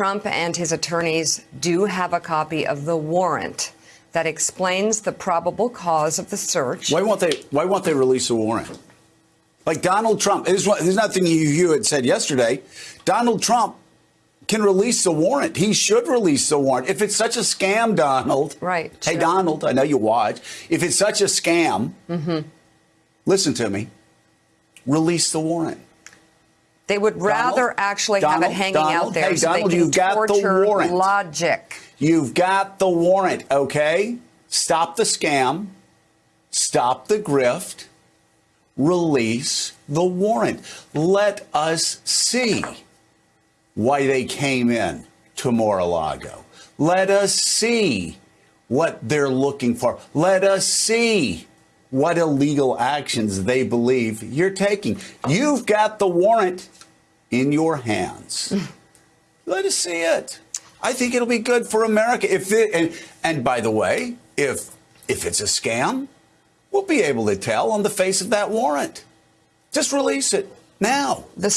Trump and his attorneys do have a copy of the warrant that explains the probable cause of the search. Why won't they? Why won't they release a warrant? Like Donald Trump. There's, there's nothing you, you had said yesterday. Donald Trump can release the warrant. He should release the warrant. If it's such a scam, Donald. Right, Hey, sure. Donald, I know you watch. If it's such a scam, Mm-hmm. listen to me. Release the warrant. They would rather Donald? actually have it hanging Donald? out there Hey, so Donald, they can you've got the warrant. logic. You've got the warrant, okay? Stop the scam. Stop the grift. Release the warrant. Let us see why they came in to Mar-a-Lago. Let us see what they're looking for. Let us see what illegal actions they believe you're taking. You've got the warrant in your hands. Let us see it. I think it'll be good for America. If it, and and by the way, if if it's a scam, we'll be able to tell on the face of that warrant. Just release it now. The